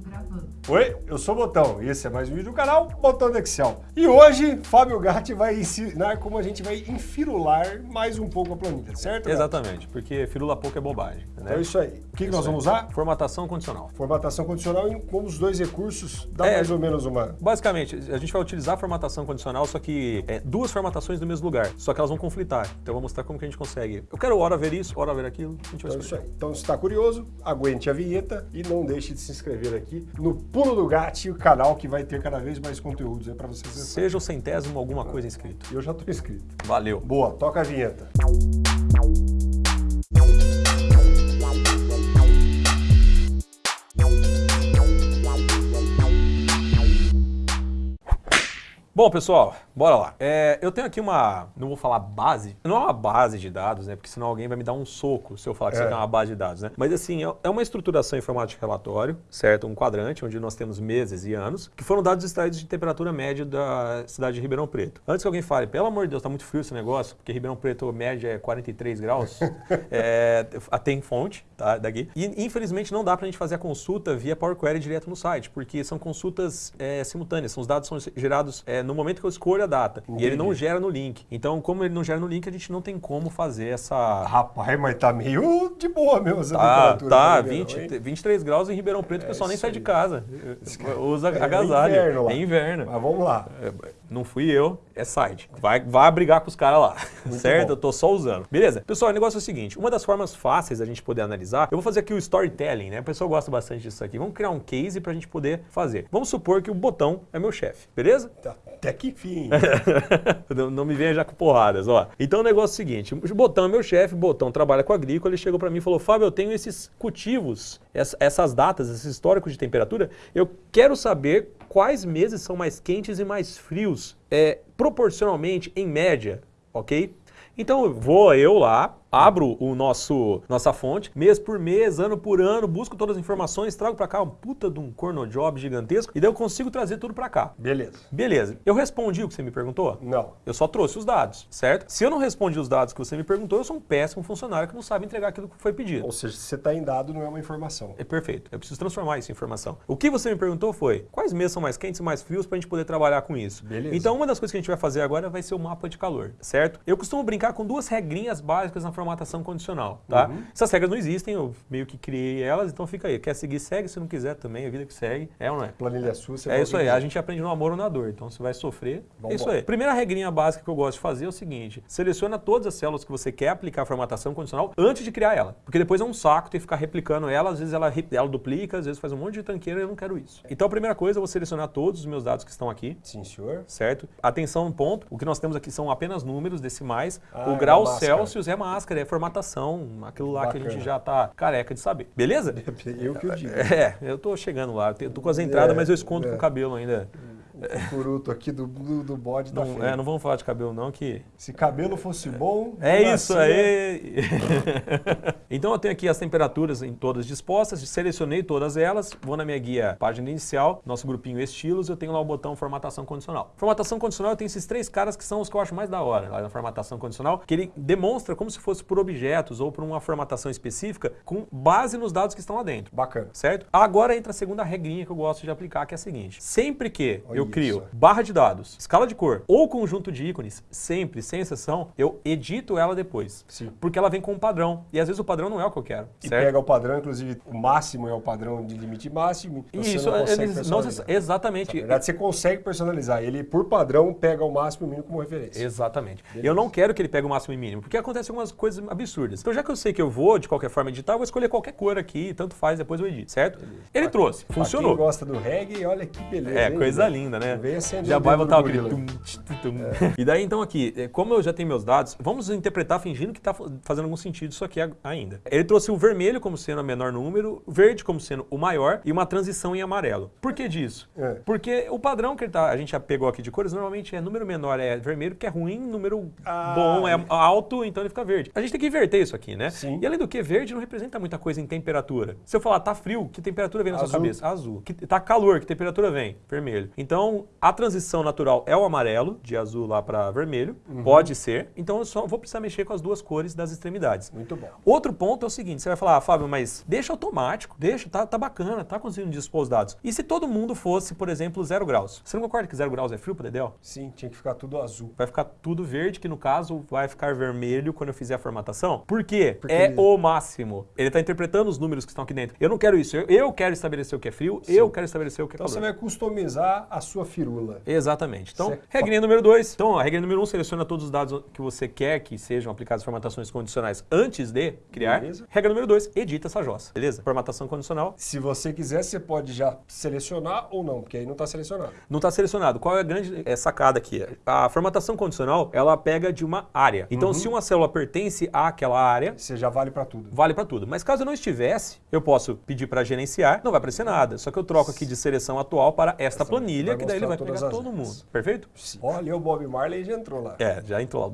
gravando. Oi, eu sou o Botão e esse é mais um vídeo do canal Botão do Excel. E hoje, Fábio Gatti vai ensinar como a gente vai enfirular mais um pouco a planilha, certo? Gatti? Exatamente, porque firula pouco é bobagem. Né? Então é isso aí. O que, que nós vamos usar? Formatação condicional. Formatação condicional e como os dois recursos dá É. mais ou menos uma... Basicamente, a gente vai utilizar a formatação condicional, só que é, duas formatações no mesmo lugar, só que elas vão conflitar. Então eu vou mostrar como que a gente consegue. Eu quero hora ver isso, hora ver aquilo, a gente vai Então é isso aí. Então se está curioso, aguente a vinheta e não deixe de se inscrever aqui no Pulo do Gatti, o canal que vai ter cada vez mais conteúdos aí para vocês. acessarem. Seja o centésimo alguma coisa inscrito. Eu já estou inscrito. Valeu. Boa, toca a vinheta. Bom, pessoal, bora lá. É, eu tenho aqui uma, não vou falar base, não é uma base de dados, né? Porque senão alguém vai me dar um soco se eu falar que isso É. aqui é uma base de dados, né? Mas assim, é- é uma estruturação informática de relatório, certo? Um quadrante onde nós temos meses e anos, que foram dados extraídos de temperatura média da cidade de Ribeirão Preto. Antes que alguém fale, pelo amor de Deus, tá muito frio esse negócio, porque Ribeirão Preto média é 43 graus, é, tem fonte, tá? Daqui. E infelizmente não dá pra gente fazer a consulta via Power Query direto no site, porque são consultas é, simultâneas, são os dados são gerados é, no momento que eu escolho a data. E ele não Entendi. gera no link. Então, como ele não gera no link, a gente não tem como fazer essa. Rapaz, mas tá meio de boa mesmo essa Tá, temperatura. tá, né, 20, hein? 23 graus em Ribeirão Preto, o pessoal nem sai de casa. Usa É agasalho. inverno lá. É inverno. Mas vamos lá. É, Não fui eu, é site. Vai, vai brigar com os caras lá, certo? bom. Eu tô só usando. Beleza? Pessoal, o negócio é o seguinte: uma das formas fáceis da gente poder analisar, eu vou fazer aqui o storytelling, né? O pessoal gosta bastante disso aqui. Vamos criar um case pra gente poder fazer. Vamos supor que o botão é meu chefe, beleza? Tá, Até que fim. não, não me venha já com porradas, ó. Então o negócio é o seguinte: o Botão é meu chefe, o Botão trabalha com agrícola, ele chegou pra mim e falou: Fábio, eu tenho esses cultivos, ess- essas datas, esses históricos de temperatura, eu quero saber quais meses são mais quentes e mais frios, é, proporcionalmente, em média, ok? Então vou eu lá, abro o nosso nossa fonte, mês por mês, ano por ano, busco todas as informações, trago pra cá um puta de um cornojob gigantesco e daí eu consigo trazer tudo pra cá. Beleza. Beleza. Eu respondi o que você me perguntou? Não. Eu só trouxe os dados, certo? Se eu não respondi os dados que você me perguntou, eu sou um péssimo funcionário que não sabe entregar aquilo que foi pedido. Ou seja, se você está em dado, não é uma informação. É perfeito. Eu preciso transformar isso em informação. O que você me perguntou foi quais meses são mais quentes e mais frios para a gente poder trabalhar com isso. Beleza. Então, uma das coisas que a gente vai fazer agora vai ser o mapa de calor, certo? Eu costumo brincar com duas regrinhas básicas na formatação condicional, tá? Uhum. Essas regras não existem, eu meio que criei elas, então fica aí. Quer seguir, segue. Se não quiser também, a vida que segue. É ou não é? Planilha sua, você É isso aí, a gente aprende no amor ou na dor, então você vai sofrer. Vambora. É isso aí. Primeira regrinha básica que eu gosto de fazer é o seguinte: seleciona todas as células que você quer aplicar a formatação condicional antes de criar ela. Porque depois é um saco ter que ficar replicando ela, às vezes ela, ela duplica, às vezes faz um monte de tanqueira e eu não quero isso. Então a primeira coisa, eu vou selecionar todos os meus dados que estão aqui. Sim, senhor. Certo? Atenção, ponto. O que nós temos aqui são apenas números decimais. Ah, o grau é. Celsius é máscara, é formatação, aquilo lá que a gente Bacana. já tá careca de saber. Beleza? Eu que o digo. É, eu tô chegando lá. Eu tô com as entradas, É, mas eu escondo é. com o cabelo ainda. O curuto aqui do, do, do bode da Não, frente. é, não vamos falar de cabelo não, que... Se cabelo fosse bom... É isso aí! então eu tenho aqui as temperaturas em todas dispostas, selecionei todas elas, vou na minha guia página inicial, nosso grupinho estilos, eu tenho lá o botão formatação condicional. Formatação condicional eu tenho esses três caras que são os que eu acho mais da hora lá na formatação condicional, que ele demonstra como se fosse por objetos ou por uma formatação específica com base nos dados que estão lá dentro. Bacana. Certo? Agora entra a segunda regrinha que eu gosto de aplicar, que é a seguinte. Sempre que Olha eu crio barra de dados, escala de cor ou conjunto de ícones, sempre, sem exceção, eu edito ela depois. Sim. Porque ela vem com um padrão. E às vezes o padrão não é o que eu quero. E certo? pega o padrão, inclusive o máximo é o padrão de limite máximo. Você Isso, não eles- não, personalizar. Na exatamente. verdade, você consegue personalizar. Ele, por padrão, pega o máximo e o mínimo como referência. Exatamente. Beleza. Eu não quero que ele pegue o máximo e mínimo, porque acontecem algumas coisas absurdas. Então, já que eu sei que eu vou, de qualquer forma, editar, eu vou escolher qualquer cor aqui, tanto faz, depois eu edito, certo? Ele trouxe, Pra funcionou. Quem gosta do reggae, olha que beleza. É, hein, coisa Guilherme? linda, né? Vem acender Já vai botar do aquele tum, tum, tum. E daí, então, aqui, é, como eu já tenho meus dados, vamos interpretar fingindo que está fazendo algum sentido isso aqui ainda. Ele trouxe o vermelho como sendo o menor número, o verde como sendo o maior e uma transição em amarelo. Por que disso? É. Porque o padrão que ele tá, a gente já pegou aqui de cores, normalmente é número menor é vermelho, que é ruim, número Ah, bom é alto, então ele fica verde. A gente tem que inverter isso aqui, né? Sim. E além do que, verde não representa muita coisa em temperatura. Se eu falar tá frio, que temperatura vem na sua Azul. cabeça? Azul. Que tá calor, que temperatura vem? Vermelho. Então, Então, a transição natural é o amarelo, de azul lá para vermelho. Pode ser. Então, eu só vou precisar mexer com as duas cores das extremidades. Muito bom. Outro ponto é o seguinte, você vai falar, ah, Fábio, mas deixa automático, deixa, tá, tá bacana, tá conseguindo dispor os dados. E se todo mundo fosse, por exemplo, zero graus? Você não concorda que zero graus é frio para Dedel? Sim, tinha que ficar tudo azul. Vai ficar tudo verde, que no caso vai ficar vermelho quando eu fizer a formatação. Por quê? Porque é ele- o máximo. Ele está interpretando os números que estão aqui dentro. Eu não quero isso. Eu, eu quero estabelecer o que é frio, eu quero estabelecer o que é Então calor. você vai customizar a sua firula. Exatamente. Então, Certo. regrinha número 2. Então, a regra número 1 um, seleciona todos os dados que você quer que sejam aplicadas formatações condicionais antes de criar. Beleza. Regra número 2, edita essa jossa. Beleza? Formatação condicional. Se você quiser, você pode já selecionar ou não, porque aí não está selecionado. Não está selecionado. Qual é a grande eh, sacada aqui? A formatação condicional, ela pega de uma área. Então, Uhum. se uma célula pertence àquela área, Você já vale para tudo. vale para tudo. Mas caso eu não estivesse, eu posso pedir para gerenciar, não vai aparecer nada. Só que eu troco aqui de seleção atual para esta Essa planilha, vai que daí ele vai pegar todo mundo. Perfeito? Olha, o Bob Marley já entrou lá. É, já entrou lá.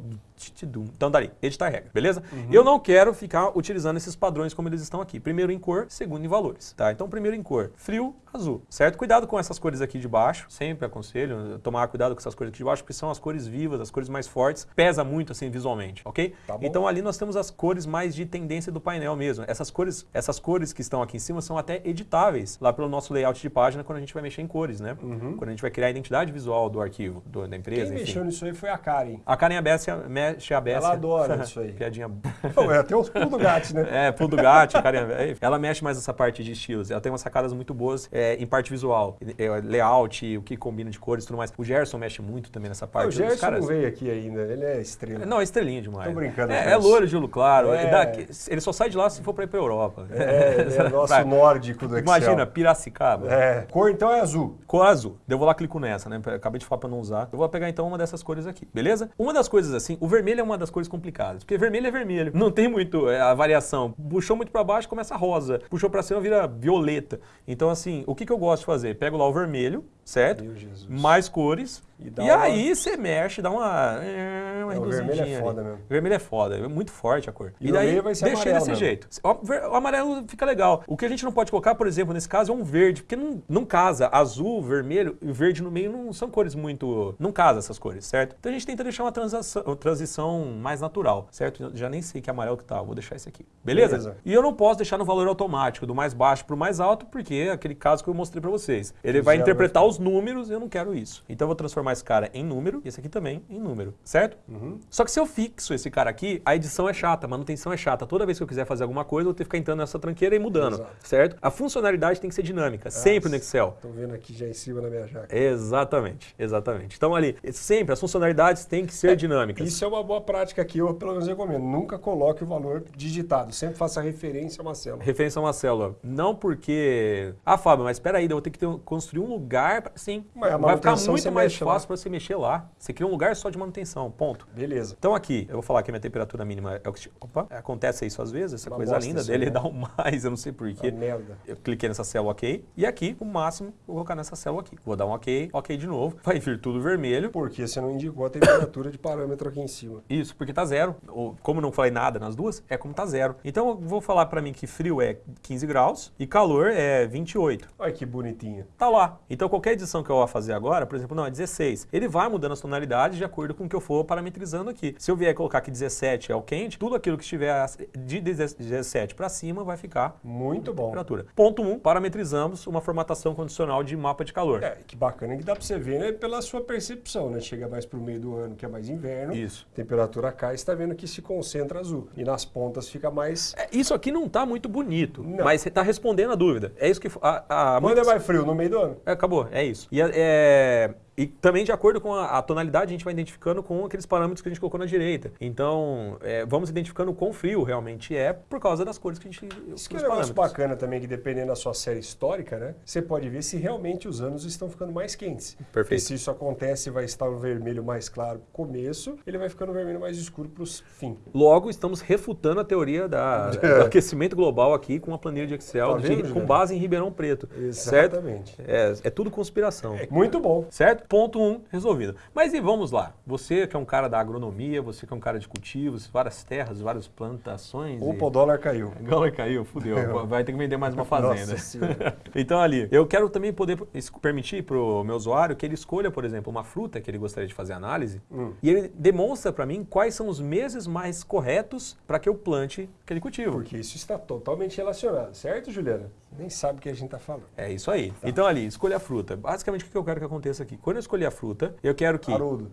Então, dali, editar regra, beleza? Uhum. Eu não quero ficar utilizando esses padrões como eles estão aqui. Primeiro em cor, segundo em valores, tá? Então, primeiro em cor, frio, azul, certo? Cuidado com essas cores aqui de baixo, sempre aconselho tomar cuidado com essas cores aqui de baixo, porque são as cores vivas, as cores mais fortes, pesa muito assim visualmente, ok? Tá então, ali nós temos as cores mais de tendência do painel mesmo. Essas cores, essas cores que estão aqui em cima são até editáveis lá pelo nosso layout de página quando a gente vai mexer em cores, né? Quando a gente vai criar a identidade visual do arquivo, do- da empresa, Uhum. Quem enfim. mexeu nisso aí foi a Karen. A Karen Abessia mexe a Abessia. Ela adora isso aí. Piadinha. É até os pulos do gato, né? É, pulo do gato, Karen Abessia. Ela mexe mais nessa parte de estilos. Ela tem umas sacadas muito boas é, em parte visual. É, layout, o que combina de cores e tudo mais. O Gerson mexe muito também nessa Ah, parte. o Os Gerson caras- não veio aqui ainda, ele é estrela. Não, é estrelinha demais. Tô brincando, É, é Júlio, claro. É. Dá- ele só sai de lá se for pra ir pra Europa. É, ele é nosso nórdico do Excel. Imagina, Piracicaba. É, cor então é azul. Cor azul. Eu vou lá clico nessa, né? Acabei de falar pra não usar. Eu vou pegar então uma dessas cores aqui, beleza? Uma das coisas assim, o vermelho é uma das cores complicadas, porque vermelho é vermelho. Não tem muito é, a variação. Puxou muito pra baixo, começa rosa. Puxou pra cima, vira violeta. Então assim, o que, que eu gosto de fazer? Pego lá o vermelho, certo? Mais cores. E E, uma- aí você mexe, dá uma, é, uma É, o vermelho é reduzidinha ali. foda mesmo. O vermelho é foda, é muito forte a cor. E E, daí vai ser deixa amarelo desse mesmo. jeito. O, amarelo fica legal. O que a gente não pode colocar, por exemplo, nesse caso é um verde, porque não, não casa. Azul, vermelho e verde no meio não são cores muito. Não casa essas cores, certo? Então a gente tenta deixar uma transação- transição mais natural, certo? Eu já nem sei que amarelo que tá, vou deixar esse aqui. Beleza? Beleza. E eu não posso deixar no valor automático, do mais baixo pro mais alto, porque é aquele caso que eu mostrei pra vocês. Ele vai interpretar vai os números e eu não quero isso. Então eu vou transformar esse cara em número e esse aqui também em número, certo? Uhum. Só que se eu fixo esse cara aqui, a edição é chata, a manutenção é chata. Toda vez que eu quiser fazer alguma coisa, eu vou ter que ficar entrando nessa tranqueira e mudando, Exato. certo? A funcionalidade tem que ser dinâmica, sempre no Excel. Tô vendo aqui já em cima na minha jaca. Exatamente, exatamente. Então ali, sempre as funcionalidades têm que ser dinâmicas. Isso é uma boa prática que eu, pelo menos, recomendo. Nunca coloque o valor digitado. Sempre faça referência a uma célula. Referência a uma célula. Não porque. Ah, Fábio, mas espera aí, eu vou ter que ter, construir um lugar. Pra... Sim. A vai ficar muito mais fácil para você mexer lá. Você cria um lugar só de manutenção. Ponto. Beleza. Então aqui, eu vou falar que a minha temperatura mínima é o que. Opa, acontece isso às vezes, essa Uma coisa linda dele né? dá um mais, eu não sei porquê. merda. Eu cliquei nessa célula OK. E aqui, o máximo, vou colocar nessa célula aqui. Vou dar um OK, OK de novo. Vai vir tudo vermelho. Porque você não indicou a temperatura de parâmetro aqui em cima. Isso, porque tá zero. Ou, como não falei nada nas duas, é como tá zero. Então eu vou falar pra mim que frio é 15 graus e calor é 28. Olha que bonitinho. Tá lá. Então qualquer edição que eu vou fazer agora, por exemplo, não, é 16. Ele vai mudando as tonalidades de acordo com o que eu for parametrizando aqui. Se eu vier colocar que 17 é o quente, tudo aquilo que estiver de 17 para cima vai ficar Muito bom. temperatura. Ponto 1, um, parametrizamos uma formatação condicional de mapa de calor. É, que bacana que dá pra você ver, né? Pela sua percepção, né? Chega mais pro meio do ano, que é mais inverno. Isso. Temperatura cai, você tá vendo que se concentra azul. E nas pontas fica mais. É, Isso aqui não tá muito bonito, Não. mas você tá respondendo a dúvida. É isso que a, a, Quando é mais frio? No meio do ano. É, acabou, é isso. E, é- é- e também de acordo com a, a tonalidade, a gente vai identificando com aqueles parâmetros que a gente colocou na direita. Então, é, vamos identificando o quão frio realmente é por causa das cores que a gente. Isso que é um negócio bacana também, que dependendo da sua série histórica, né? Você pode ver se realmente os anos estão ficando mais quentes. Perfeito. se isso acontece, vai estar o vermelho mais claro pro começo, ele vai ficando vermelho mais escuro pro fim. Logo, estamos refutando a teoria da, do aquecimento global aqui com uma planilha de Excel Tá de- vendo, com Juliano? base em Ribeirão Preto. Certo? Exatamente. É, é tudo conspiração. Muito bom. Certo? Ponto 1, um, resolvido. Mas e vamos lá, você que é um cara da agronomia, você que é um cara de cultivos, várias terras, várias plantações. Opa, e... o dólar caiu. O dólar caiu, fudeu, vai ter que vender mais uma fazenda. então ali, eu quero também poder permitir para o meu usuário que ele escolha, por exemplo, uma fruta que ele gostaria de fazer análise hum. e ele demonstra para mim quais são os meses mais corretos para que eu plante aquele cultivo. Porque isso está totalmente relacionado, certo, Juliana? Nem sabe o que a gente está falando. É isso aí. Tá. Então ali, escolha a fruta. Basicamente o que eu quero que aconteça aqui? Quando eu escolher a fruta, eu quero que... Haroldo.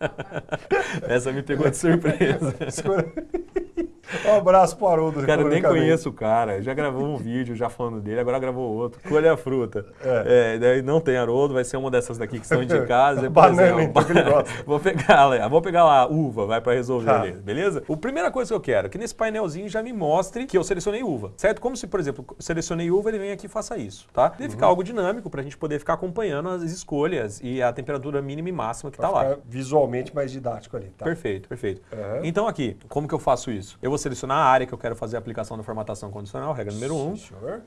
Essa me pegou de surpresa. Um abraço pro Haroldo. Cara, eu nem conheço o cara. Já gravou um vídeo já falando dele, agora gravou outro. Escolha a fruta. É. é não tem Haroldo, vai ser uma dessas daqui que são indicadas. Banana, então, que ele gosta. Vou pegar lá, vou pegar lá uva, vai para resolver tá. ali, beleza? A primeira coisa que eu quero é que nesse painelzinho já me mostre que eu selecionei uva, certo? Como se, por exemplo, selecionei uva, ele vem aqui e faça isso, tá? Deve uhum. ficar algo dinâmico para a gente poder ficar acompanhando as escolhas e a temperatura mínima e máxima que está lá. visualmente mais didático ali, tá? Perfeito, perfeito. Uhum. Então aqui, como que eu faço isso? Eu vou selecionar a área que eu quero fazer a aplicação da formatação condicional, regra número 1. Um,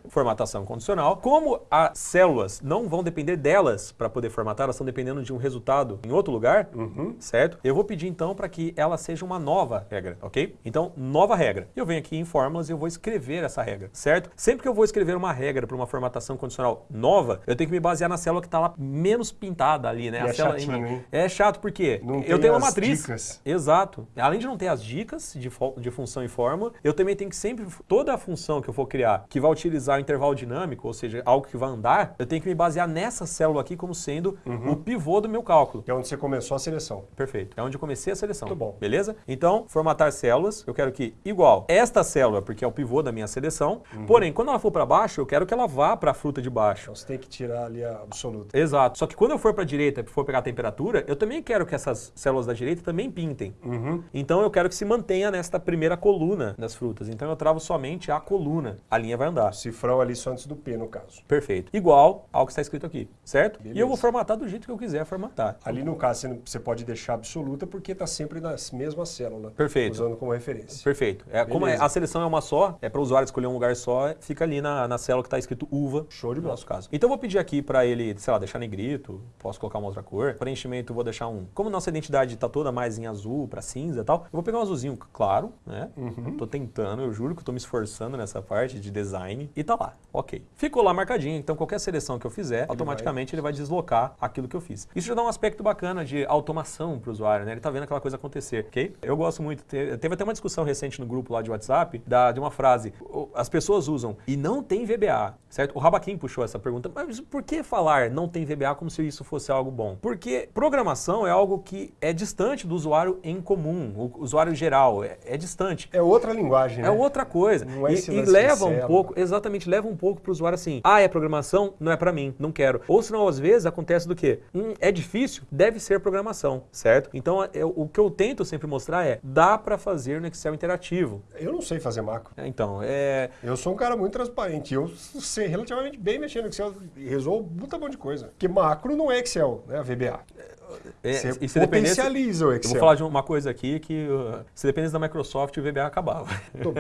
formatação condicional. Como as células não vão depender delas para poder formatar, elas estão dependendo de um resultado em outro lugar, uhum. certo? Eu vou pedir então para que ela seja uma nova regra, ok? Então, nova regra. Eu venho aqui em fórmulas e eu vou escrever essa regra, certo? Sempre que eu vou escrever uma regra para uma formatação condicional nova, eu tenho que me basear na célula que está lá menos pintada ali, né? E a é célula chatinho? É chato porque não eu tenho uma matriz. Dicas. Exato. Além de não ter as dicas de, de função e fórmula, eu também tenho que sempre, toda a função que eu for criar, que vai utilizar o intervalo dinâmico, ou seja, algo que vai andar, eu tenho que me basear nessa célula aqui como sendo uhum. o pivô do meu cálculo. Que é onde você começou a seleção. Perfeito. É onde eu comecei a seleção. Muito bom. Beleza? Então, formatar células, eu quero que, igual, esta célula, porque é o pivô da minha seleção, uhum. porém, quando ela for para baixo, eu quero que ela vá para a fruta de baixo. Então, você tem que tirar ali a absoluta. Exato. Só que quando eu for para a direita, for pegar a temperatura, eu também quero que essas células da direita também pintem. Uhum. Então, eu quero que se mantenha nesta primeira coluna das frutas. Então, eu travo somente a coluna. A linha vai andar. Cifrão ali só antes do P, no caso. Perfeito. Igual ao que está escrito aqui, certo? Beleza. E eu vou formatar do jeito que eu quiser formatar. Ali no caso você pode deixar absoluta porque está sempre na mesma célula. Perfeito. Usando como referência. Perfeito. É, como é, a seleção é uma só, é para o usuário escolher um lugar só, fica ali na, na célula que está escrito uva. Show de bola. No nosso caso. Então eu vou pedir aqui para ele, sei lá, deixar negrito, posso colocar uma outra cor. Preenchimento vou deixar um. Como nossa identidade está toda mais em azul para cinza e tal, eu vou pegar um azulzinho claro, né? Uhum. Tô tentando, eu juro que estou me esforçando nessa parte de design e tá lá. Ok. Ficou lá marcadinho, então qualquer seleção que eu fizer, ele automaticamente vai... ele vai deslocar aquilo que eu fiz. Isso já dá um aspecto bacana de automação para o usuário, né? Ele tá vendo aquela coisa acontecer, ok? Eu gosto muito, teve até uma discussão recente no grupo lá de WhatsApp da, de uma frase, as pessoas usam e não tem VBA, certo? O Rabaquim puxou essa pergunta, mas por que falar não tem VBA como se isso fosse algo bom? Porque programação é algo que é distante do usuário em comum, o usuário geral, é, é distante. É outra linguagem, É né? outra coisa. Não é e, e leva um pouco, exatamente, leva um pouco para o usuário assim, ah, é programação? Não é para mim, não quero. Ou senão, às vezes, acontece do quê? Hum, é difícil? Deve ser programação, certo? Então, eu, o que eu tento sempre mostrar é, dá para fazer no Excel interativo. Eu não sei fazer macro. É, então, é... Eu sou um cara muito transparente, eu sei relativamente bem mexer no Excel e resolvo um monte de coisa. Porque macro não é Excel, né? A VBA. É, você e se potencializa o Excel. Eu vou falar de uma coisa aqui que uh, se dependesse da Microsoft, o VBA acabava.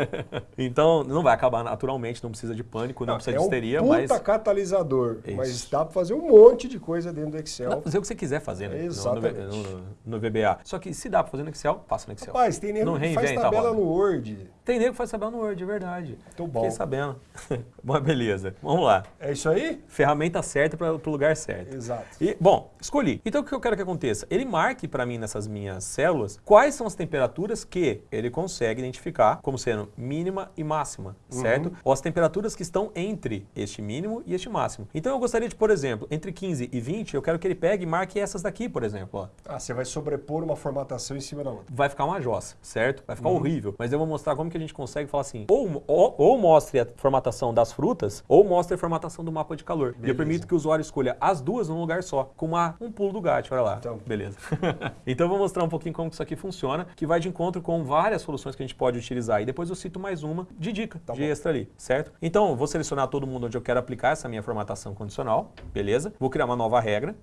então, não vai acabar naturalmente, não precisa de pânico, não, não precisa é de histeria, um mas... catalisador, Isso. mas dá para fazer um monte de coisa dentro do Excel. Dá pra fazer o que você quiser fazer né? Exatamente. No, no, no, VBA. Só que se dá para fazer no Excel, faça no Excel. Rapaz, tem nego que faz tabela no Word. Tem nego que faz tabela no Word, é verdade. Tô bom. Fiquei sabendo. bom, beleza. Vamos lá. É isso aí? Ferramenta certa para o lugar certo. Exato. E, bom, escolhi. Então, o que eu quero que aconteça? Ele marque para mim nessas minhas células quais são as temperaturas que ele consegue identificar como sendo mínima e máxima, uhum. certo? Ou as temperaturas que estão entre este mínimo e este máximo. Então eu gostaria de, por exemplo, entre 15 e 20, eu quero que ele pegue e marque essas daqui, por exemplo. Ó. Ah, você vai sobrepor uma formatação em cima da outra. Vai ficar uma jossa, certo? Vai ficar uhum. horrível. Mas eu vou mostrar como que a gente consegue falar assim, ou, ou, ou mostre a formatação das frutas, ou mostre a formatação do mapa de calor. Beleza. E eu permito que o usuário escolha as duas num lugar só, com uma, um pulo do gato, olha lá. Então. Beleza. então eu vou mostrar um pouquinho como isso aqui funciona, que vai de encontro com várias soluções que a gente pode utilizar. E depois eu cito mais uma de dica, tá de bom. extra ali, certo? Então, vou selecionar todo mundo onde eu quero aplicar essa minha formatação condicional, beleza? Vou criar uma nova regra.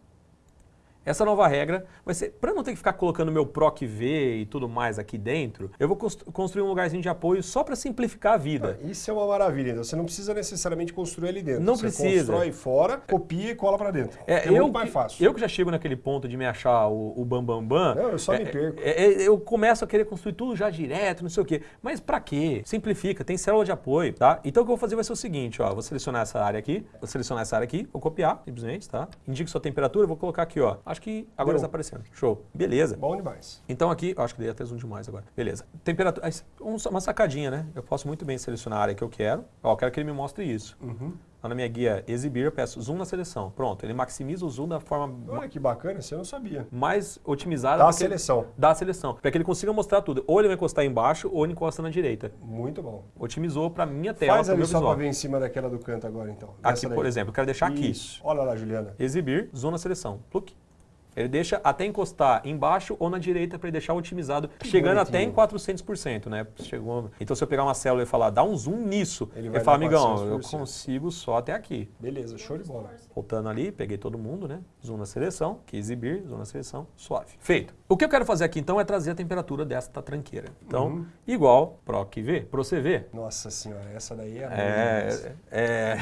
Essa nova regra vai ser, para não ter que ficar colocando meu PROC V e tudo mais aqui dentro, eu vou construir um lugarzinho de apoio só para simplificar a vida. Ah, isso é uma maravilha, então você não precisa necessariamente construir ali dentro. Não você precisa. constrói fora, copia e cola para dentro. É, é eu, muito mais fácil. Eu que já chego naquele ponto de me achar o, o bam, bam, bam, Não, eu só é, me perco. é, é, eu começo a querer construir tudo já direto, não sei o quê. Mas para quê? Simplifica, tem célula de apoio, tá? Então o que eu vou fazer vai ser o seguinte, ó, vou selecionar essa área aqui, vou selecionar essa área aqui, vou copiar, simplesmente, tá? Indique sua temperatura, vou colocar aqui, ó. Acho que agora Deu. está aparecendo. Show. Beleza. Bom demais. Então aqui, eu acho que dei até zoom demais agora. Beleza. Temperatura, um- uma sacadinha, né? Eu posso muito bem selecionar a área que eu quero. Ó, eu quero que ele me mostre isso. Uhum. Lá na minha guia exibir, eu peço zoom na seleção. Pronto, ele maximiza o zoom da forma ma- Olha que bacana, você não sabia. mais otimizada Da seleção. da seleção, para que ele consiga mostrar tudo. Ou ele vai encostar embaixo ou ele encosta na direita. Muito bom. Otimizou para minha tela, Faz ali só para ver em cima daquela do canto agora, então. Aqui, daí. por exemplo, eu quero deixar aqui. Isso. Olha lá, Juliana. Exibir, zoom na seleção. Pluk. Ele deixa até encostar embaixo ou na direita para ele deixar otimizado, chegando até em bonitinho. 400%, né? Chegou... Então se eu pegar uma célula e falar, dá um zoom nisso, Ele ele, vai fala, dar amigão, eu 400%. consigo só até aqui. Beleza, show de bola. Voltando ali, peguei todo mundo, né? Zoom na seleção, que exibir, zoom na seleção, suave. Feito. O que eu quero fazer aqui então é trazer a temperatura desta tranqueira. Então, Uhum. igual PROC V, Pro CV. Nossa senhora, essa daí é. É, demais. é...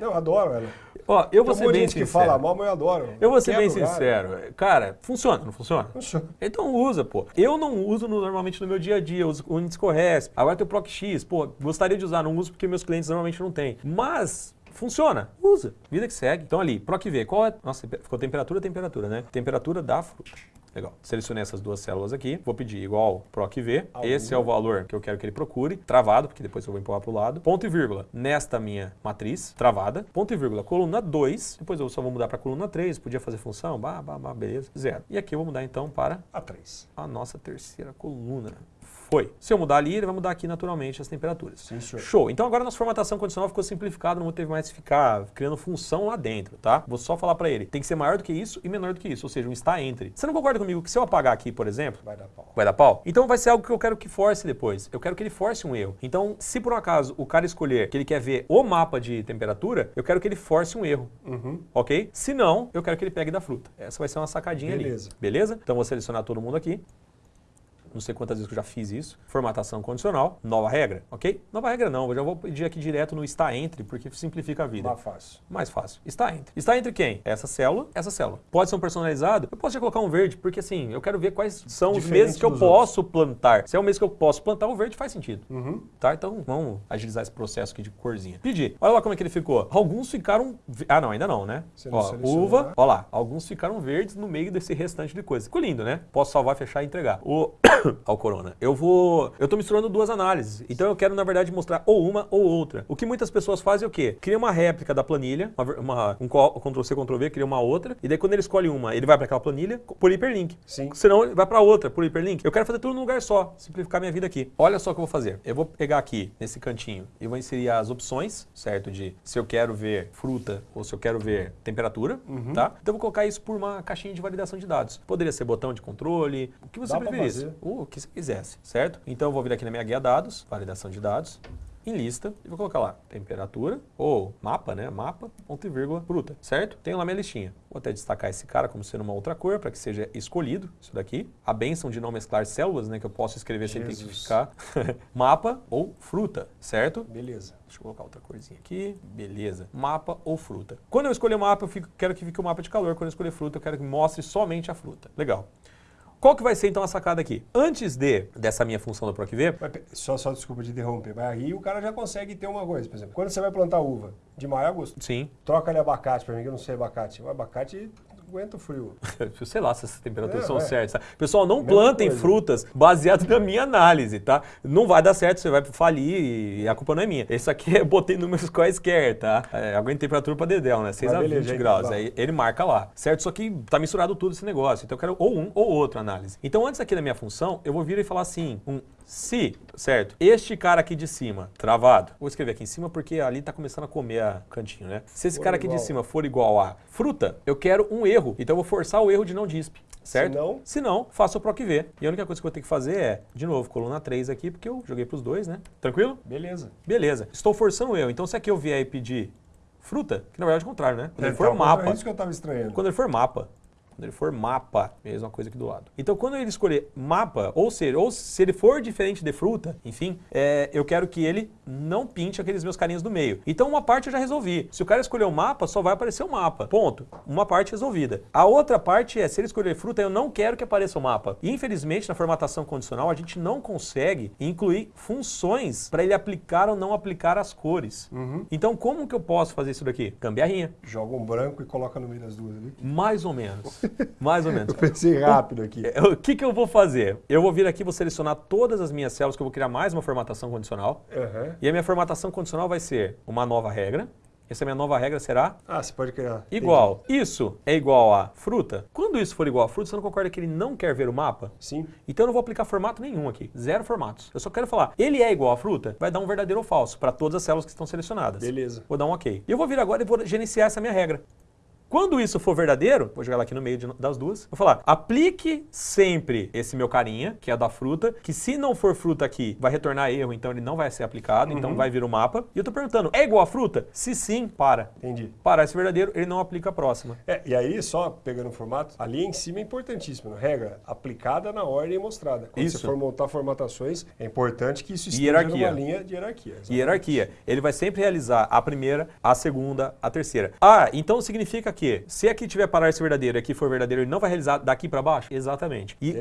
Não, eu adoro ela. Ó, eu vou Tem ser bem gente que sincero. fala mal, mas eu adoro. Eu vou ser bem sincero. Cara, funciona, não funciona? Funciona. Então usa, pô. Eu não uso no- normalmente no meu dia a dia, eu uso o Unisco Resp. Agora tem o Proc X, pô, gostaria de usar, não uso porque meus clientes normalmente não têm. Mas funciona, usa. Vida que segue. Então ali, Proc V, qual é? Nossa, ficou temperatura, temperatura, né? Temperatura da fruta. Legal. Selecionei essas duas células aqui. Vou pedir igual Proc V. Ao Esse é o valor que eu quero que ele procure. Travado, porque depois eu vou empurrar para o lado. Ponto e vírgula nesta minha matriz, travada. Ponto e vírgula, coluna 2. Depois eu só vou mudar para coluna 3. Podia fazer função, bah, bah, bah, beleza. Zero. E aqui eu vou mudar então para A 3. a nossa terceira coluna. Foi. Se eu mudar ali, ele vai mudar aqui naturalmente as temperaturas. Sim. Show. Então agora nossa formatação condicional ficou simplificada, não teve mais que ficar criando função lá dentro, tá? Vou só falar para ele, tem que ser maior do que isso e menor do que isso, ou seja, um está entre. Você não concorda comigo que se eu apagar aqui, por exemplo, Vai dar pau. vai dar pau? Então vai ser algo que eu quero que force depois. Eu quero que ele force um erro. Então, se por um acaso o cara escolher que ele quer ver o mapa de temperatura, eu quero que ele force um erro. Uhum. Ok? Se não, eu quero que ele pegue da fruta. Essa vai ser uma sacadinha Beleza. ali. Beleza? Então vou selecionar todo mundo aqui. Não sei quantas vezes que eu já fiz isso. Formatação condicional, nova regra, ok? Nova regra não, eu já vou pedir aqui direto no está entre, porque simplifica a vida. Mais fácil. Mais fácil. Está entre. Está entre quem? Essa célula, essa célula. Pode ser um personalizado? Eu posso já colocar um verde, porque assim, eu quero ver quais são os Diferente meses que eu posso plantar. Se é o mês que eu posso plantar, o verde faz sentido. Uhum. Tá? Então vamos agilizar esse processo aqui de corzinha. Pedir. Olha lá como é que ele ficou. Alguns ficaram. Ah, não, ainda não, né? Não Ó, uva, né? ó lá. Alguns ficaram verdes no meio desse restante de coisa. Ficou lindo, né? Posso salvar, fechar e entregar. O. ao Corona. Eu vou. Eu tô misturando duas análises. Então eu quero, na verdade, mostrar ou uma ou outra. O que muitas pessoas fazem é o quê? Cria uma réplica da planilha, uma, uma- um Ctrl-C, Ctrl-V, cria uma outra. E daí quando ele escolhe uma, ele vai para aquela planilha por hiperlink. Sim. Senão ele vai para outra por hiperlink. Eu quero fazer tudo num lugar só, simplificar minha vida aqui. Olha só o que eu vou fazer. Eu vou pegar aqui nesse cantinho e vou inserir as opções, certo? De se eu quero ver fruta ou se eu quero ver temperatura, Uhum. tá? Então eu vou colocar isso por uma caixinha de validação de dados. Poderia ser botão de controle, o que você Dá fazer. O que você quisesse, certo? Então eu vou vir aqui na minha guia dados, validação de dados, em lista, e vou colocar lá temperatura, ou mapa, né? Mapa, ponto e vírgula, fruta, certo? Tenho lá minha listinha. Vou até destacar esse cara como sendo uma outra cor, para que seja escolhido, isso daqui. A benção de não mesclar células, né? Que eu posso escrever sem Jesus. ficar. mapa ou fruta, certo? Beleza. Deixa eu colocar outra corzinha aqui. Beleza. Mapa ou fruta. Quando eu escolher mapa, eu fico- quero que fique o mapa de calor. Quando eu escolher fruta, eu quero que mostre somente a fruta. Legal. Qual que vai ser então a sacada aqui? Antes de dessa minha função do PROC-V, só, só desculpa de interromper. Mas aí o cara já consegue ter uma coisa, por exemplo. Quando você vai plantar uva, de maio a agosto, sim, troca ali abacate pra mim, que eu não sei abacate. O abacate aguenta o frio. sei lá se essas temperaturas É, são é. certas. Pessoal, não Mesma plantem coisa. frutas baseado na minha análise, tá? Não vai dar certo, você vai falir e a culpa não é minha. Esse aqui eu botei números quaisquer, tá? É, aguenta temperatura pra dedéu, né? 6 Mas a beleza, 20 gente, graus. Aí ele marca lá, certo? Só que tá misturado tudo esse negócio. Então eu quero ou um ou outro análise. Então antes aqui da minha função, eu vou vir e falar assim, um se, certo? Este cara aqui de cima, travado. Vou escrever aqui em cima porque ali tá começando a comer a cantinho, né? Se esse For cara aqui de cima for igual a fruta, eu quero um erro. Então eu vou forçar o erro de não disp, certo? Se não- Se não, faço o PROC V. E a única coisa que eu vou ter que fazer é, de novo, coluna 3 aqui, porque eu joguei pros dois, né? Tranquilo? Beleza. Beleza. Estou forçando o erro. Então se aqui eu vier e pedir fruta, que na verdade é o contrário, né? Quando ele É, for tá, mapa. É isso que eu tava estranhando. Quando ele for mapa, Quando ele for mapa, mesma coisa aqui do lado. Então, quando ele escolher mapa, ou seja, ou se ele for diferente de fruta, enfim, é, eu quero que ele não pinte aqueles meus carinhos do meio. Então, uma parte eu já resolvi. Se o cara escolher o mapa, só vai aparecer o mapa. Ponto. Uma parte resolvida. A outra parte é, se ele escolher fruta, eu não quero que apareça o mapa. Infelizmente, na formatação condicional, a gente não consegue incluir funções para ele aplicar ou não aplicar as cores. Uhum. Então, como que eu posso fazer isso daqui? Gambiarrinha. Joga um branco e coloca no meio das duas ali. Mais ou menos. Mais ou menos. Eu pensei rápido aqui. É, O que, que eu vou fazer? Eu vou vir aqui, vou selecionar todas as minhas células, que eu vou criar mais uma formatação condicional. Aham. E a minha formatação condicional vai ser uma nova regra. Essa minha nova regra será Ah, você pode criar. igual. Isso é igual a fruta. Quando isso for igual a fruta, você não concorda que ele não quer ver o mapa? Entendi. Sim. Então eu não vou aplicar formato nenhum aqui. Zero formatos. Eu só quero falar, ele é igual a fruta? Vai dar um verdadeiro ou falso para todas as células que estão selecionadas. Beleza. Vou dar um OK. E eu vou vir agora e vou gerenciar essa minha regra. Quando isso for verdadeiro, vou jogar ela aqui no meio de- das duas, vou falar, aplique sempre esse meu carinha, que é da fruta, que se não for fruta aqui, vai retornar erro, então ele não vai ser aplicado, então vai vir o mapa. E eu tô perguntando, é igual a fruta? Se sim, para. Entendi. Para esse verdadeiro, ele não aplica a próxima. É, e aí, só pegando o formato, ali em cima é importantíssimo. né? Regra aplicada na ordem mostrada. Quando Isso. você for montar formatações, é importante que isso esteja numa linha de hierarquia. exatamente. Hierarquia. Ele vai sempre realizar a primeira, a segunda, a terceira. Ah, então significa que se aqui tiver parar esse verdadeiro e aqui for verdadeiro, ele não vai realizar daqui para baixo? Exatamente. E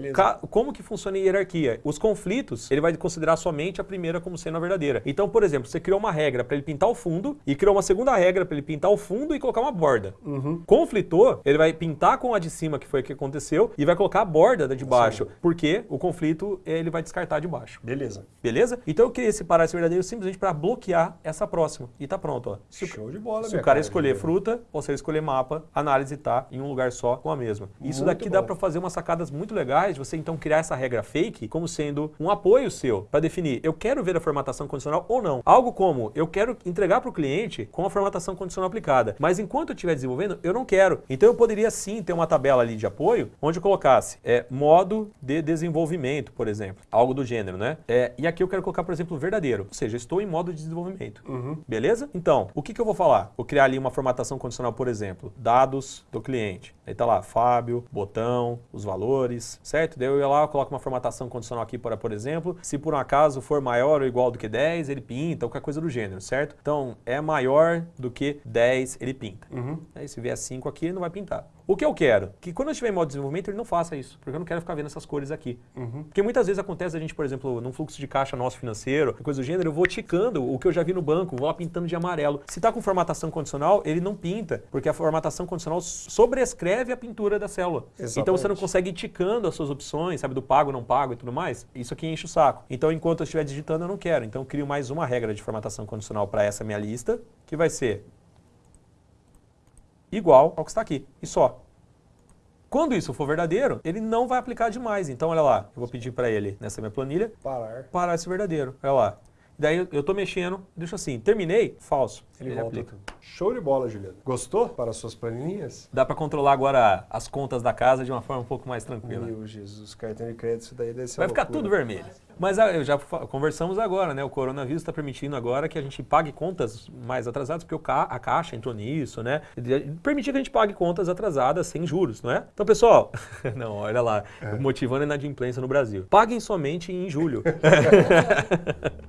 como que funciona a hierarquia? Os conflitos, ele vai considerar somente a primeira como sendo a verdadeira. Então, por exemplo, você criou uma regra para ele pintar o fundo e criou uma segunda regra para ele pintar o fundo e colocar uma borda. Conflitou, ele vai pintar com a de cima, que foi o que aconteceu, e vai colocar a borda da de baixo, porque o conflito ele vai descartar de baixo. Beleza. Beleza? Então eu separar esse verdadeiro simplesmente para bloquear essa próxima. E tá pronto, ó. Se Show de bola, se o cara escolher fruta ou se ele escolher mapa, a análise tá em um lugar só com a mesma. Isso Muito daqui dá bom. para fazer umas sacadas muito legais, de você então criar essa regra fake como sendo um apoio seu para definir eu quero ver a formatação condicional ou não. Algo como eu quero entregar para o cliente com a formatação condicional aplicada, mas enquanto eu estiver desenvolvendo, eu não quero. Então eu poderia sim ter uma tabela ali de apoio onde eu colocasse é, modo de desenvolvimento, por exemplo, algo do gênero, né? É, e aqui eu quero colocar, por exemplo, verdadeiro, ou seja, estou em modo de desenvolvimento. Beleza? Então, o que, que eu vou falar? Vou criar ali uma formatação condicional, por exemplo, dados do cliente. Aí tá lá, Fábio, botão, os valores, certo? Daí eu ia lá, eu coloco uma formatação condicional aqui para, por exemplo, se por um acaso for maior ou igual do que 10, ele pinta, ou qualquer coisa do gênero, certo? Então, é maior do que 10, ele pinta. Aí se vier 5 aqui, ele não vai pintar. O que eu quero? Que quando eu estiver em modo de desenvolvimento, ele não faça isso, porque eu não quero ficar vendo essas cores aqui. Porque muitas vezes acontece a gente, por exemplo, num fluxo de caixa nosso financeiro, coisa do gênero, eu vou ticando o que eu já vi no banco, vou lá pintando de amarelo. Se tá com formatação condicional, ele não pinta, porque a formatação condicional sobrescreve a pintura da célula. Então você não Exatamente. consegue ir ticando as suas opções, sabe, do pago, não pago e tudo mais. Isso aqui enche o saco. Então, enquanto eu estiver digitando, eu não quero. Então, eu crio mais uma regra de formatação condicional para essa minha lista, que vai ser igual ao que está aqui, e só. Quando isso for verdadeiro, ele não vai aplicar demais. Então, olha lá, eu vou pedir para ele, nessa minha planilha, Parar. parar esse verdadeiro. Olha lá. Daí eu- eu tô mexendo, deixa assim, terminei, falso. Ele, Ele, volta aplica. Show de bola, Juliano. Gostou para as suas planilhinhas? Dá para controlar agora as contas da casa de uma forma um pouco mais tranquila. Meu Jesus, cartão de crédito, isso daí deve ser Vai uma ficar loucura. tudo vermelho. Mas ah, eu já conversamos agora, né? O coronavírus está permitindo agora que a gente pague contas mais atrasadas, porque o ca- a Caixa entrou nisso, né? Permitir que a gente pague contas atrasadas sem juros, não é? Então, pessoal, não, olha lá, motivando a inadimplência no Brasil. Paguem somente em julho.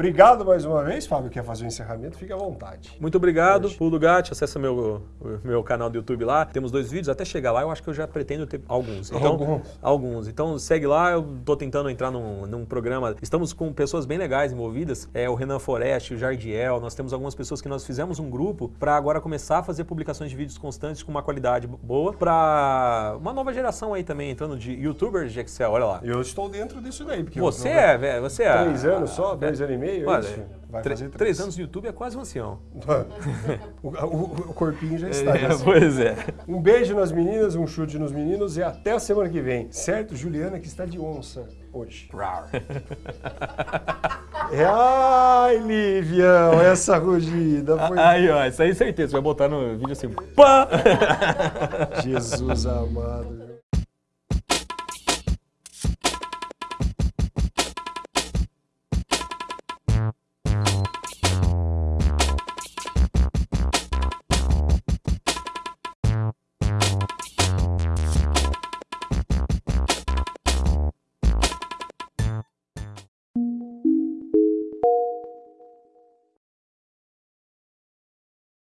Obrigado mais uma vez, Fábio. Quer fazer o encerramento? Fique à vontade. Muito obrigado, Pulo Gatti, acessa meu, meu canal do YouTube lá. Temos dois vídeos, até chegar lá eu acho que eu já pretendo ter alguns. Então, Alguns. Alguns. Então segue lá, eu tô tentando entrar num, num programa. Estamos com pessoas bem legais envolvidas. É o Renan Foreste, o Jardiel. Nós temos algumas pessoas que nós fizemos um grupo para agora começar a fazer publicações de vídeos constantes com uma qualidade boa para uma nova geração aí também entrando de YouTubers de Excel. Olha lá. Eu estou dentro disso daí. Porque Você eu, é, velho, você é. Três anos só? Dois anos e meio? É Olha, isso? Vai fazer três anos no YouTube é quase um ancião. o, o- o corpinho já está. já se- pois é. Um beijo nas meninas, um chute nos meninos e até a semana que vem. Certo, Juliana, que está de onça hoje. É, Ai, Livião, essa rugida foi... Aí, ó, isso aí certeza. Você vai botar no vídeo assim. Pã! Jesus amado.